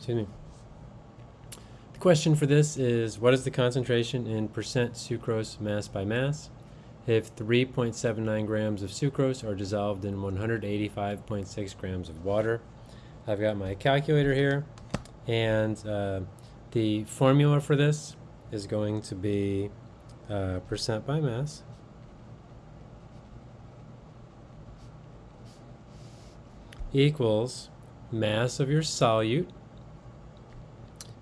Excuse me. The question for this is what is the concentration in percent sucrose mass by mass if 3.79 grams of sucrose are dissolved in 185.6 grams of water? I've got my calculator here, and uh, the formula for this is going to be uh, percent by mass. equals mass of your solute,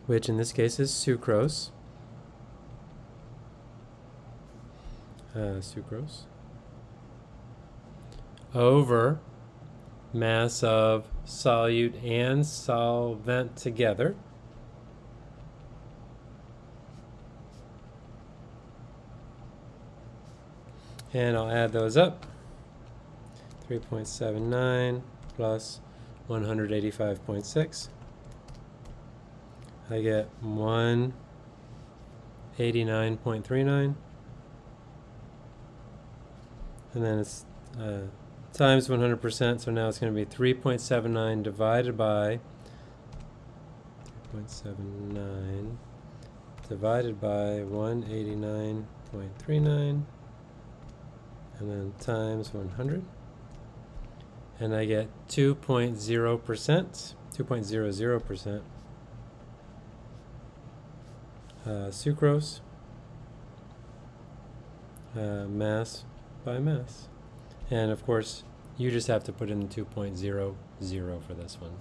which in this case is sucrose, uh, sucrose, over mass of solute and solvent together. And I'll add those up. 3.79 plus 185.6. I get 189.39. And then it's uh, times 100%, so now it's going to be 3.79 divided by 3.79 divided by 189.39 and then times 100 and I get 2.0%, 2.00% uh, sucrose uh, mass by mass. And of course, you just have to put in 2.00 for this one.